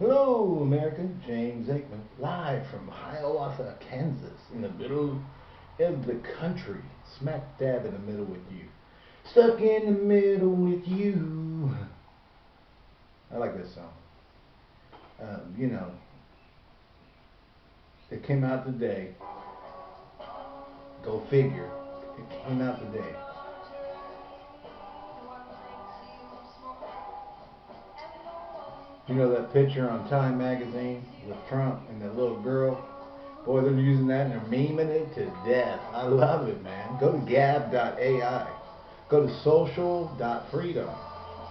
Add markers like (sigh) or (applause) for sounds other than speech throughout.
Hello, America. James Aikman, live from Hiawatha, Kansas, in the middle of the country, smack dab in the middle with you. Stuck in the middle with you. I like this song. Um, you know, it came out today. Go figure. It came out today. You know that picture on Time magazine with Trump and that little girl? Boy, they're using that and they're memeing it to death. I love it, man. Go to gab.ai. Go to social.freedom.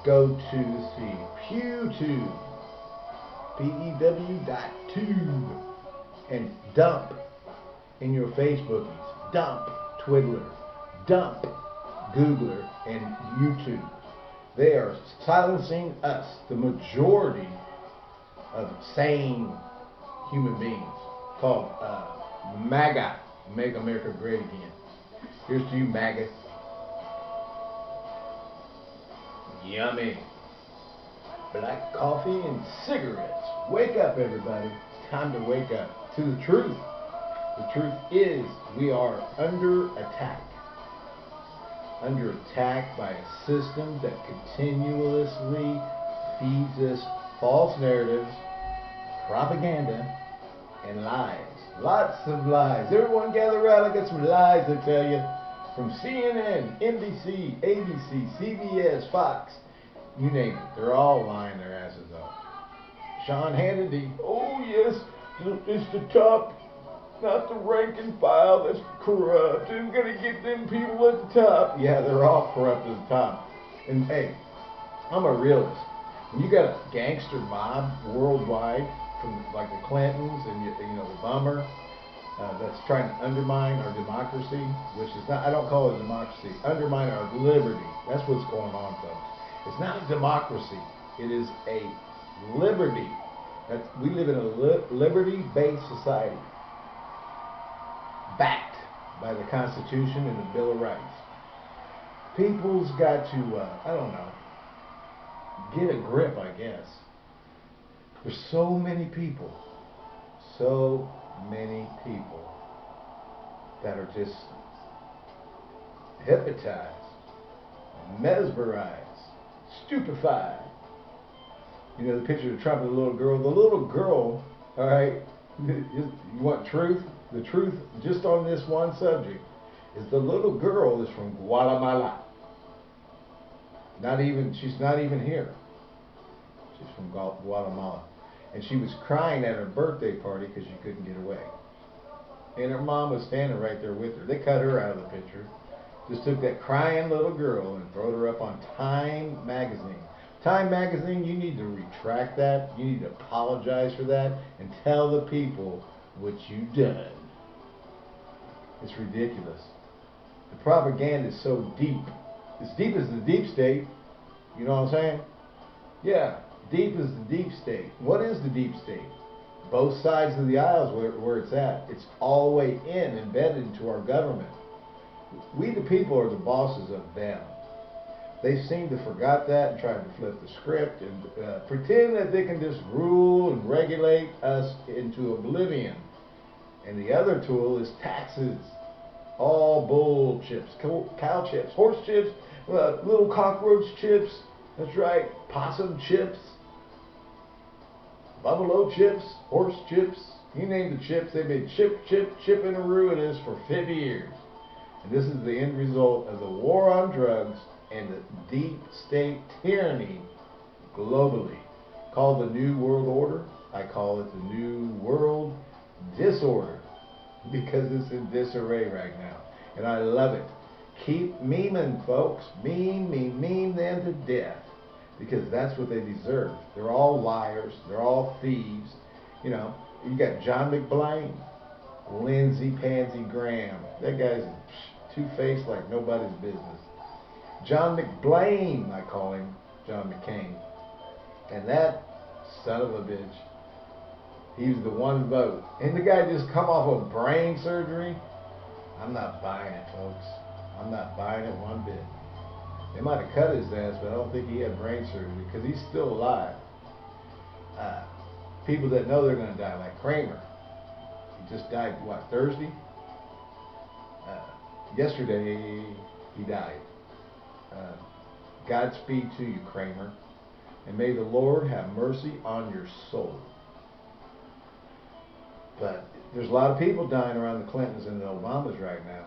Go to, see, PewTube. P-E-W dot tube. And dump in your Facebookies. Dump Twiddler. Dump Googler and YouTube. They are silencing us, the majority of sane human beings, called uh, MAGA, Make America Great Again. Here's to you, MAGA. Yummy. Black coffee and cigarettes. Wake up, everybody. Time to wake up to the truth. The truth is we are under attack under attack by a system that continuously feeds us false narratives, propaganda, and lies. Lots of lies. Everyone gather around. I got some lies to tell you. From CNN, NBC, ABC, CBS, Fox, you name it. They're all lying their asses off. Sean Hannity, oh yes, it's the top not the rank and file that's corrupt. Going to get them people at the top? Yeah, they're all corrupt at the top. And hey, I'm a realist. When you got a gangster mob worldwide, from like the Clintons and you, know the Bummer, uh, that's trying to undermine our democracy, which is not, I don't call it a democracy, undermine our liberty. That's what's going on, folks. It's not a democracy. It is a liberty. That's, we live in a li liberty-based society backed by the Constitution and the Bill of Rights. People's got to, uh, I don't know, get a grip, I guess. There's so many people, so many people that are just hypnotized, mesmerized, stupefied. You know, the picture of Trump and the little girl. The little girl, all right, (laughs) you want truth? The truth just on this one subject is the little girl is from Guatemala. Not even, she's not even here. She's from Guatemala. And she was crying at her birthday party because she couldn't get away. And her mom was standing right there with her. They cut her out of the picture. Just took that crying little girl and threw her up on Time magazine. Time magazine, you need to retract that. You need to apologize for that and tell the people what you done. It's ridiculous. The propaganda is so deep. As deep as the deep state. You know what I'm saying? Yeah, deep as the deep state. What is the deep state? Both sides of the aisles where, where it's at. It's all the way in, embedded into our government. We the people are the bosses of them. They seem to forgot that and try to flip the script and uh, pretend that they can just rule and regulate us into oblivion. And the other tool is taxes. All bull chips, cow chips, horse chips, uh, little cockroach chips. That's right, possum chips, buffalo chips, horse chips. You name the chips, they've been chip, chip, chipping and ruinous for 50 years. And this is the end result of the war on drugs and the deep state tyranny globally. Called the New World Order. I call it the New World Disorder because it's in disarray right now. And I love it. Keep memeing, folks. Meme, meme, meme them to death. Because that's what they deserve. They're all liars. They're all thieves. You know, you got John McBlain, Lindsey Pansy Graham. That guy's two-faced like nobody's business. John McBlain, I call him, John McCain. And that son of a bitch he was the one vote. And the guy just come off of brain surgery. I'm not buying it, folks. I'm not buying it one bit. They might have cut his ass, but I don't think he had brain surgery because he's still alive. Uh, people that know they're going to die, like Kramer. He just died, what, Thursday? Uh, yesterday, he died. Uh, Godspeed to you, Kramer. And may the Lord have mercy on your soul. But there's a lot of people dying around the Clintons and the Obamas right now.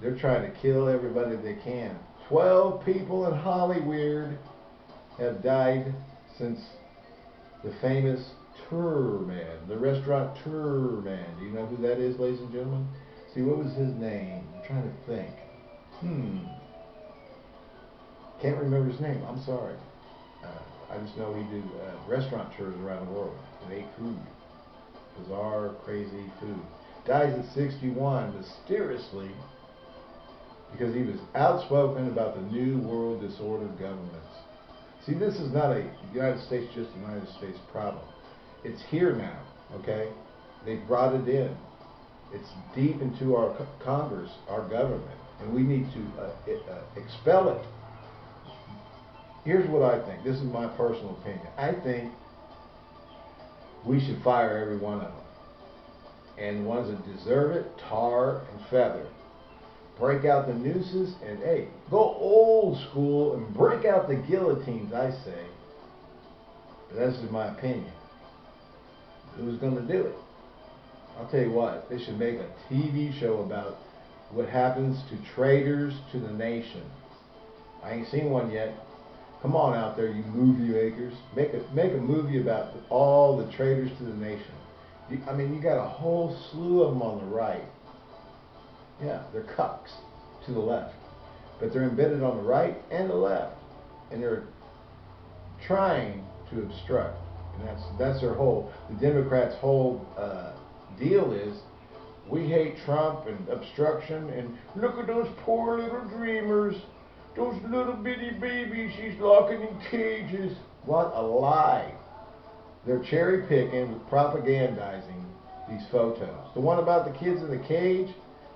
They're trying to kill everybody they can. Twelve people in Hollywood have died since the famous Tour Man, the restaurant Tour Man. Do you know who that is, ladies and gentlemen? See, what was his name? I'm trying to think. Hmm. Can't remember his name. I'm sorry. Uh, I just know he did uh, restaurant tours around the world and ate food. Bizarre, crazy food. Dies at 61 mysteriously because he was outspoken about the New World Disorder governments. See, this is not a United States, just United States problem. It's here now, okay? They brought it in. It's deep into our Congress, our government, and we need to uh, it, uh, expel it. Here's what I think. This is my personal opinion. I think we should fire every one of them. And the ones that deserve it, tar and feather break out the nooses, and hey, go old school and break out the guillotines, I say. But that's just my opinion. Who's going to do it? I'll tell you what, they should make a TV show about what happens to traitors to the nation. I ain't seen one yet. Come on out there, you movie makers. Make a, make a movie about all the traitors to the nation. You, I mean, you got a whole slew of them on the right yeah, they're cucks to the left. But they're embedded on the right and the left. And they're trying to obstruct. And that's that's their whole, the Democrats' whole uh, deal is we hate Trump and obstruction and look at those poor little dreamers. Those little bitty babies she's locking in cages. What a lie. They're cherry picking with propagandizing these photos. The one about the kids in the cage,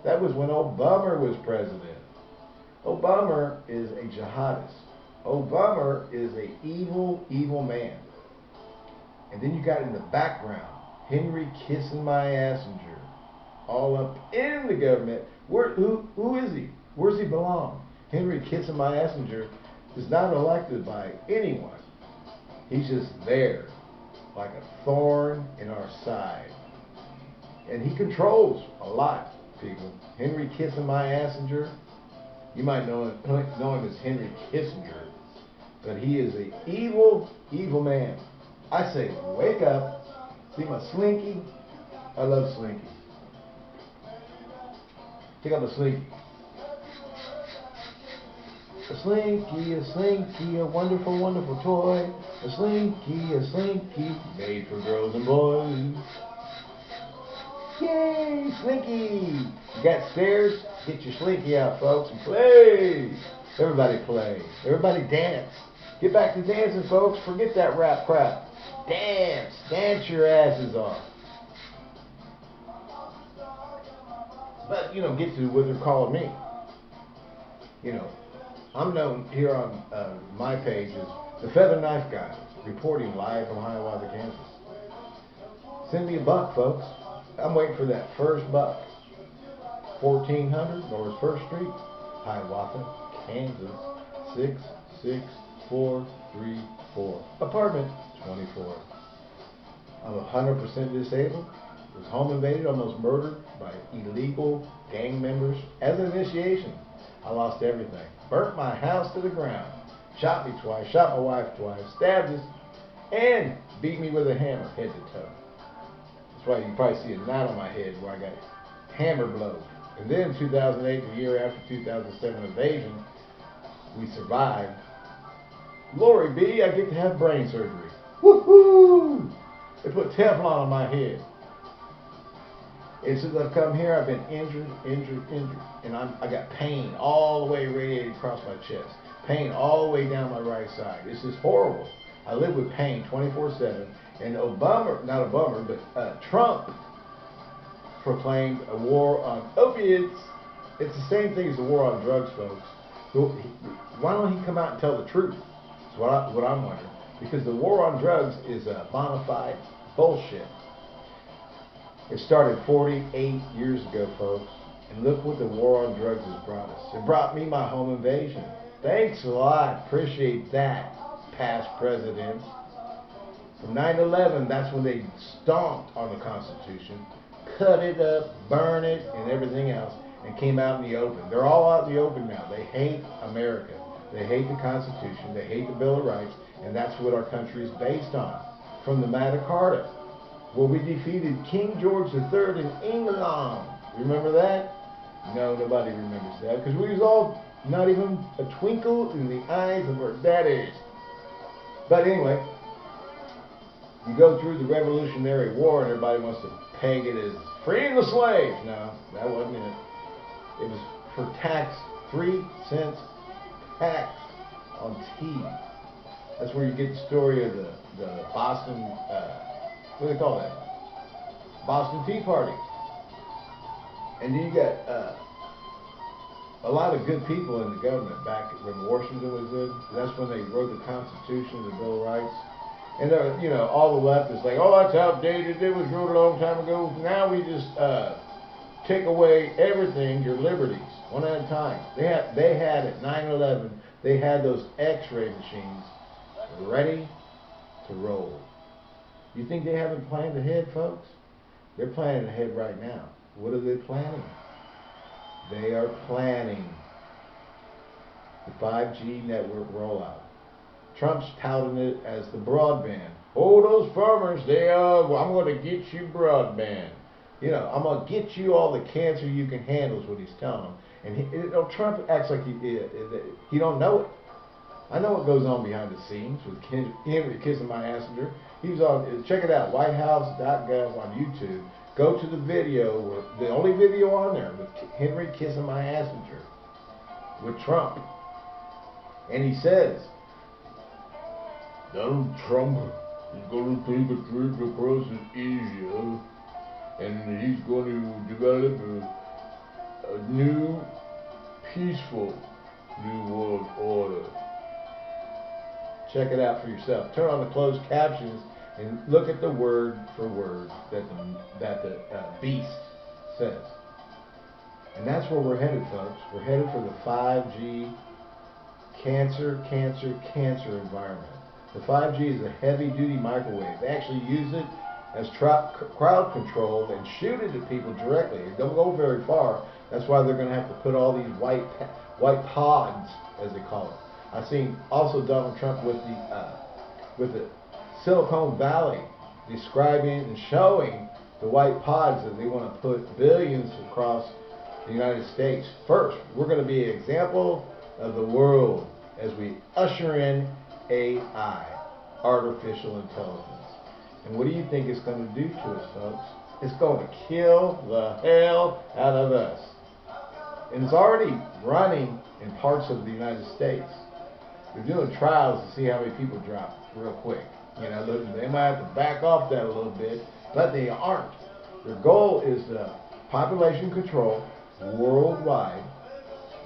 that was when Obama was president. Obama is a jihadist. Obama is a evil, evil man. And then you got in the background, Henry kissing my Kissinger, all up in the government. Where, who, who is he? Where's he belong? Henry kissing my Kissinger is not elected by anyone. He's just there, like a thorn in our side. And he controls a lot people. Henry Kissing My Assinger. You might know him, know him as Henry Kissinger, but he is an evil, evil man. I say, wake up. See my slinky? I love slinky. Check out the slinky. A slinky, a slinky, a wonderful, wonderful toy. A slinky, a slinky, made for girls and boys. Yay, Slinky! You got stairs? Get your Slinky out, folks, and play! Everybody play. Everybody dance. Get back to dancing, folks. Forget that rap crap. Dance. Dance your asses off. But, you know, get to what they're calling me. You know, I'm known here on uh, my page as the Feather Knife Guy, reporting live from Hiawatha, Kansas. Send me a buck, folks. I'm waiting for that first buck. 1400 North First Street, Hiawatha, Kansas, 66434. Apartment 24. I'm 100% disabled. Was home invaded, almost murdered by illegal gang members. As an initiation, I lost everything. Burnt my house to the ground. Shot me twice, shot my wife twice, stabbed us, and beat me with a hammer head to toe. That's why you can probably see a knot on my head where I got hammer blows. And then 2008, the year after 2007 invasion, we survived. Glory be, I get to have brain surgery. Woohoo! They put Teflon on my head. And since I've come here, I've been injured, injured, injured. And I'm, I got pain all the way radiated across my chest. Pain all the way down my right side. This is horrible. I live with pain 24-7. And Obama, not a bummer, but uh, Trump proclaimed a war on opiates. It's the same thing as the war on drugs, folks. Why don't he come out and tell the truth? That's what, I, what I'm wondering. Because the war on drugs is a bona fide Bullshit. It started 48 years ago, folks. And look what the war on drugs has brought us. It brought me my home invasion. Thanks a lot. Appreciate that, past presidents. From 9-11, that's when they stomped on the Constitution, cut it up, burn it, and everything else, and came out in the open. They're all out in the open now. They hate America. They hate the Constitution. They hate the Bill of Rights, and that's what our country is based on. From the Magna Carta, where we defeated King George III in England. Remember that? No, nobody remembers that, because we was all not even a twinkle in the eyes of our daddies. But anyway, you go through the Revolutionary War and everybody wants to peg it as freeing the slaves. No, that wasn't it. It was for tax, three cents tax on tea. That's where you get the story of the, the Boston, uh, what do they call that? Boston Tea Party. And you got uh, a lot of good people in the government back when Washington was in. That's when they wrote the Constitution, the Bill of Rights. And, uh, you know, all the left is like, oh, that's outdated. It was wrote a long time ago. Now we just uh, take away everything, your liberties, one at a time. They had, they had at 9-11, they had those x-ray machines ready to roll. You think they haven't planned ahead, folks? They're planning ahead right now. What are they planning? They are planning the 5G network rollout. Trump's touting it as the broadband. Oh, those farmers, they are, well, I'm going to get you broadband. You know, I'm going to get you all the cancer you can handle is what he's telling them. And he, you know, Trump acts like he, he don't know it. I know what goes on behind the scenes with Henry kissing my Assenger. He was on, uh, check it out, whitehouse.gov on YouTube. Go to the video, where, the only video on there with Henry kissing my messenger with Trump. And he says, Donald Trump is going to take a trip across Asia and he's going to develop a, a new, peaceful new world order. Check it out for yourself. Turn on the closed captions and look at the word for word that the, that the uh, beast says. And that's where we're headed, folks. We're headed for the 5G cancer, cancer, cancer environment. The 5G is a heavy-duty microwave. They actually use it as crowd control and shoot it at people directly. It don't go very far. That's why they're going to have to put all these white white pods, as they call it. I've seen also Donald Trump with the uh, with the Silicon Valley describing and showing the white pods that they want to put billions across the United States. First, we're going to be an example of the world as we usher in AI, artificial intelligence. And what do you think it's going to do to us, folks? It's going to kill the hell out of us. And it's already running in parts of the United States. They're doing trials to see how many people drop real quick. You know, they might have to back off that a little bit, but they aren't. Their goal is the population control worldwide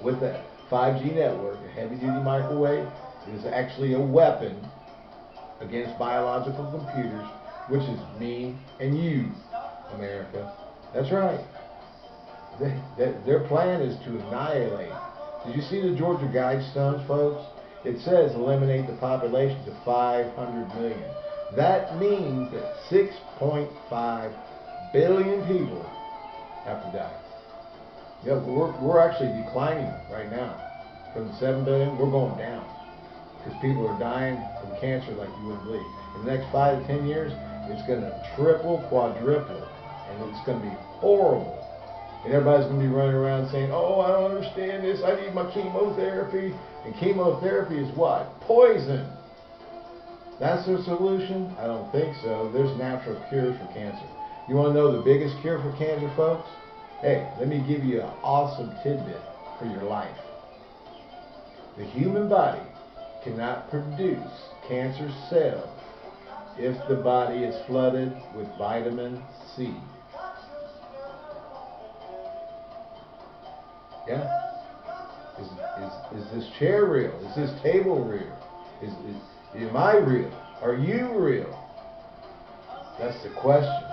with a 5G network, a heavy-duty microwave, is actually a weapon against biological computers, which is me and you, America. That's right. They, they, their plan is to annihilate. Did you see the Georgia Guidestones, folks? It says eliminate the population to 500 million. That means that 6.5 billion people have to die. Yeah, we're, we're actually declining right now. From 7 billion, we're going down because people are dying from cancer like you wouldn't believe. In the next five to ten years, it's going to triple, quadruple, and it's going to be horrible. And everybody's going to be running around saying, oh, I don't understand this. I need my chemotherapy. And chemotherapy is what? Poison. That's the solution? I don't think so. There's natural cures for cancer. You want to know the biggest cure for cancer, folks? Hey, let me give you an awesome tidbit for your life. The human body cannot produce cancer cells if the body is flooded with vitamin C. Yeah? Is, is, is this chair real? Is this table real? Is, is, am I real? Are you real? That's the question.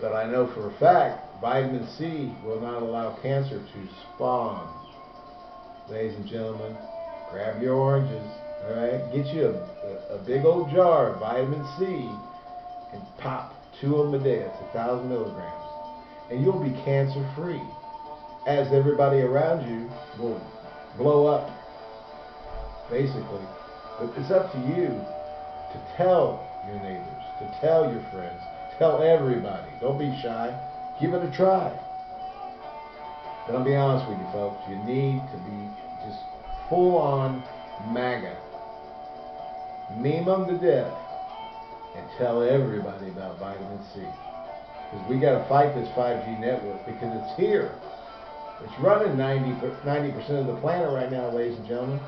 But I know for a fact vitamin C will not allow cancer to spawn. Ladies and gentlemen, grab your oranges, all right? Get you a, a, a big old jar of vitamin C and pop two of them a day. That's a thousand milligrams. And you'll be cancer free. As everybody around you will blow up, basically. But it's up to you to tell your neighbors, to tell your friends, tell everybody. Don't be shy. Give it a try. But I'll be honest with you, folks. You need to be just full on MAGA. Meme them to death and tell everybody about vitamin C. Because we got to fight this 5G network because it's here. It's running 90 percent of the planet right now, ladies and gentlemen.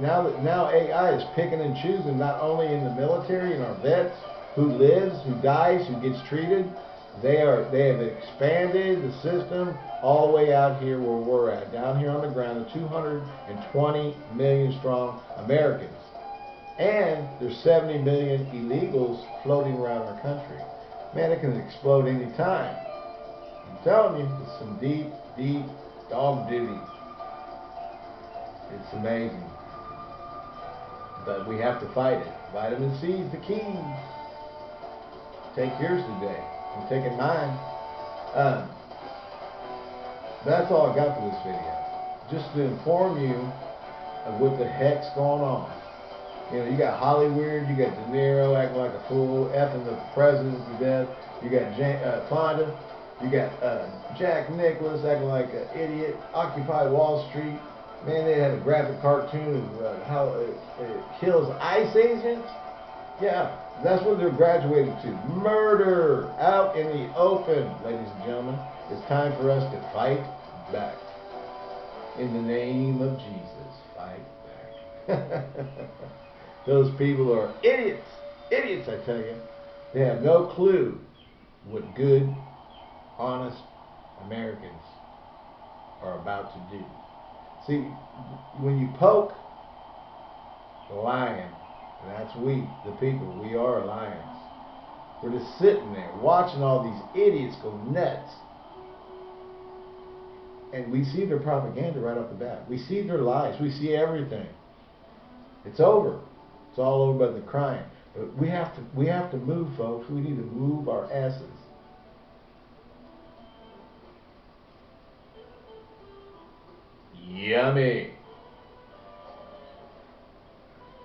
Now that now AI is picking and choosing not only in the military and our vets, who lives, who dies, who gets treated. They are they have expanded the system all the way out here where we're at, down here on the ground, the 220 million strong Americans. And there's 70 million illegals floating around our country. Man, it can explode any time. I'm telling you, it's some deep, deep dog duty. It's amazing. But we have to fight it. Vitamin C is the key. Take yours today. I'm taking mine. Um, that's all I got for this video. Just to inform you of what the heck's going on. You know, you got Hollywood, you got De Niro acting like a fool, effing the president to death. You got Jan- uh, Fonda, you got uh, Jack Nicklaus acting like an idiot. Occupy Wall Street. Man, they had a graphic cartoon of uh, how it, it kills ICE agents. Yeah, that's what they're graduating to. Murder out in the open, ladies and gentlemen. It's time for us to fight back. In the name of Jesus, fight back. (laughs) Those people are idiots. Idiots, I tell you. They have no clue what good, honest Americans are about to do. See, when you poke the lion, that's we, the people, we are lions. We're just sitting there watching all these idiots go nuts. And we see their propaganda right off the bat. We see their lies. We see everything. It's over. It's all over but the crime. But we have to we have to move, folks. We need to move our asses. Yummy.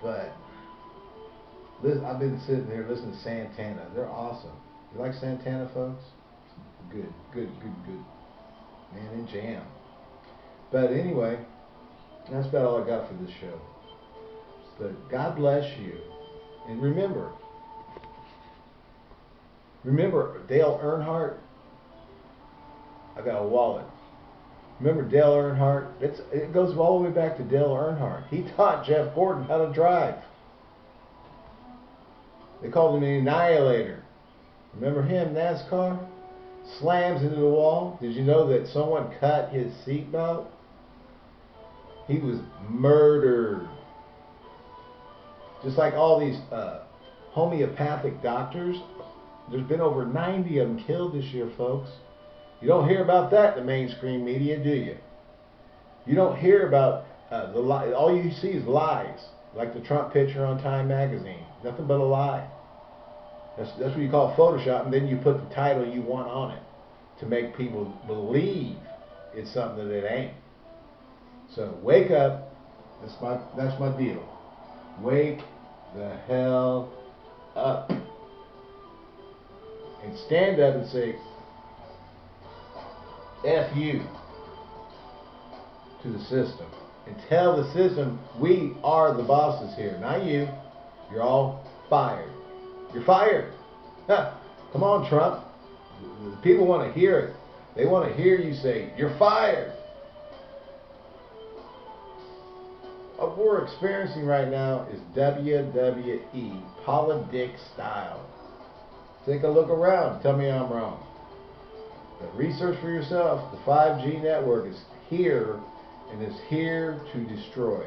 But listen, I've been sitting here listening to Santana. They're awesome. You like Santana, folks? Good, good, good, good. Man, and jam. But anyway, that's about all I got for this show. But God bless you. And remember, remember Dale Earnhardt? I got a wallet. Remember Dale Earnhardt? It's, it goes all the way back to Dale Earnhardt. He taught Jeff Gordon how to drive. They called him the Annihilator. Remember him, NASCAR? Slams into the wall. Did you know that someone cut his seatbelt? He was murdered. Just like all these uh, homeopathic doctors, there's been over 90 of them killed this year, folks. You don't hear about that in the mainstream media, do you? You don't hear about uh, the li- all you see is lies, like the Trump picture on Time magazine. Nothing but a lie. That's that's what you call Photoshop, and then you put the title you want on it to make people believe it's something that it ain't. So wake up. That's my that's my deal. Wake the hell up and stand up and say, F you to the system. And tell the system, we are the bosses here, not you. You're all fired. You're fired. Come on, Trump. People want to hear it. They want to hear you say, You're fired. What we're experiencing right now is WWE, politics style. Take a look around. Tell me I'm wrong. But research for yourself. The 5G network is here and is here to destroy.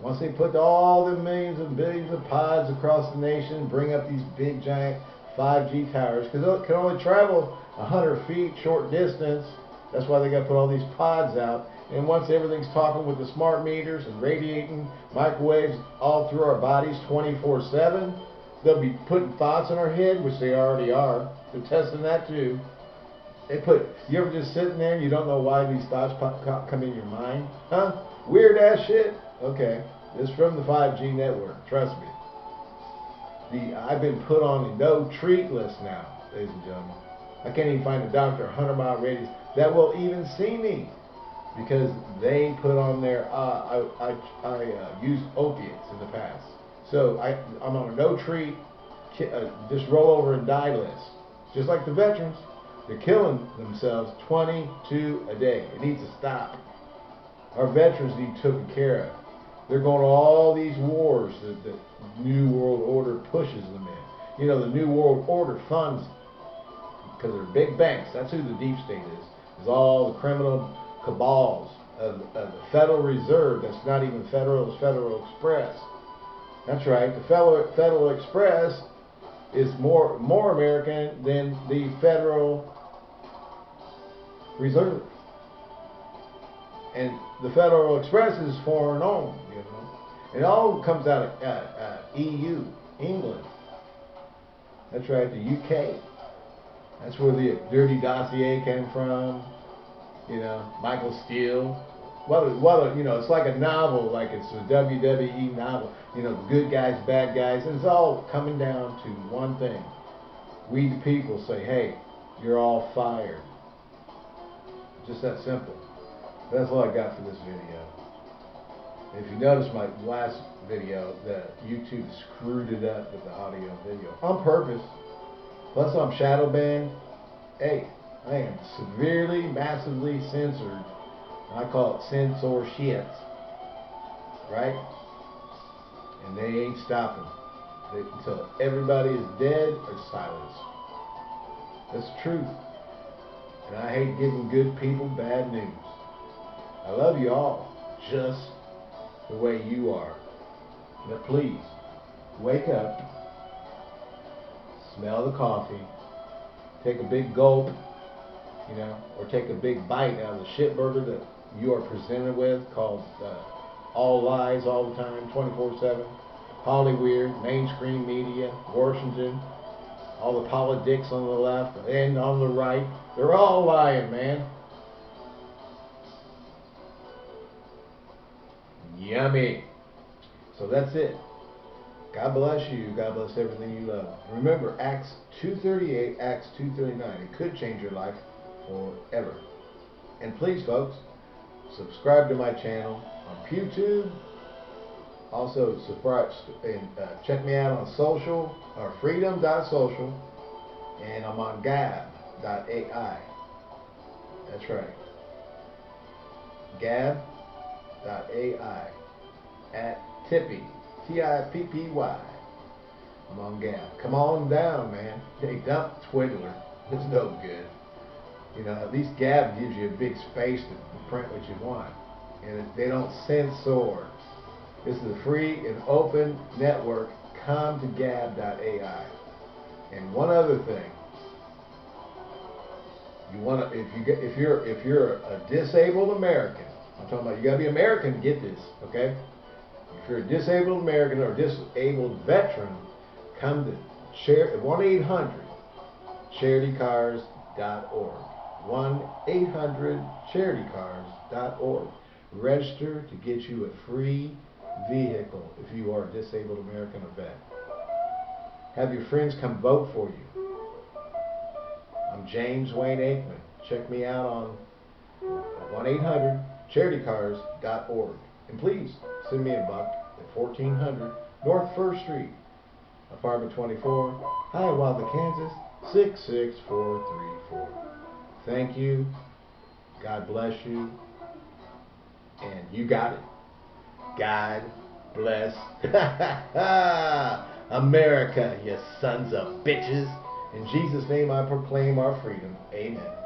Once they put all the millions and billions of pods across the nation, bring up these big giant 5G towers, because it can only travel 100 feet short distance. That's why they got to put all these pods out. And once everything's talking with the smart meters and radiating microwaves all through our bodies 24-7, they'll be putting thoughts in our head, which they already are. They're testing that too. They put, you ever just sitting there and you don't know why these thoughts pop, come in your mind? Huh? Weird ass shit? Okay. This from the 5G network. Trust me. The I've been put on a no treat list now, ladies and gentlemen. I can't even find a doctor 100 mile radius that will even see me because they put on their, uh, I, I, I uh, used opiates in the past. So I, I'm on a no treat, uh, just roll over and die list. Just like the veterans. They're killing themselves 22 a day. It needs to stop. Our veterans need taken care of. They're going to all these wars that the New World Order pushes them in. You know, the New World Order funds, because they're big banks, that's who the deep state is, is all the criminal cabals of, of the Federal Reserve, that's not even federal, it's Federal Express. That's right, the Federal, Federal Express is more, more American than the Federal Reserve. And the Federal Express is foreign owned, you know. It all comes out of uh, uh, EU, England. That's right, the UK. That's where the dirty dossier came from. You know, Michael Steele. What a, what a, you know, it's like a novel, like it's a WWE novel. You know, good guys, bad guys, and it's all coming down to one thing. We the people say, hey, you're all fired. Just that simple. That's all I got for this video. If you notice my last video, that YouTube screwed it up with the audio video on purpose. Plus I'm shadow banned. Hey, I am severely, massively censored. I call it censor shit. Right? And they ain't stopping until everybody is dead or silenced. That's the truth. And I hate giving good people bad news. I love you all just the way you are. But please, wake up, smell the coffee, take a big gulp, you know, or take a big bite out of the shit burger that you are presented with called uh, All Lies All the Time, 24-7, Hollywood, mainstream media, Washington, all the politics on the left and on the right, they're all lying, man. Yummy. So that's it. God bless you. God bless everything you love. Remember, Acts 2.38, Acts 2.39. It could change your life forever. And please, folks, subscribe to my channel on YouTube. Also, subscribe and uh, check me out on social, or freedom.social, and I'm on gab.ai. That's right. Gab.ai at Tippy, T-I-P-P-Y. I'm on Gab. Come on down, man. Hey, dump Twiddler. It's no good. You know, at least Gab gives you a big space to print what you want. And they don't censor. This is a free and open network. Come to gab.ai. And one other thing. You want to if you get if you're if you're a disabled American, I'm talking about you got to be American to get this, okay? If you're a disabled American or disabled veteran, come to share 1-800-charitycars.org. 1-800-charitycars.org. Register to get you a free vehicle if you are a disabled American or vet. Have your friends come vote for you. I'm James Wayne Aikman. Check me out on 1-800-charitycars.org. And please send me a buck at 1400 North 1st Street, apartment 24, Hiawatha, Kansas 66434. Thank you. God bless you. And you got it. God bless (laughs) America, you sons of bitches. In Jesus' name I proclaim our freedom. Amen.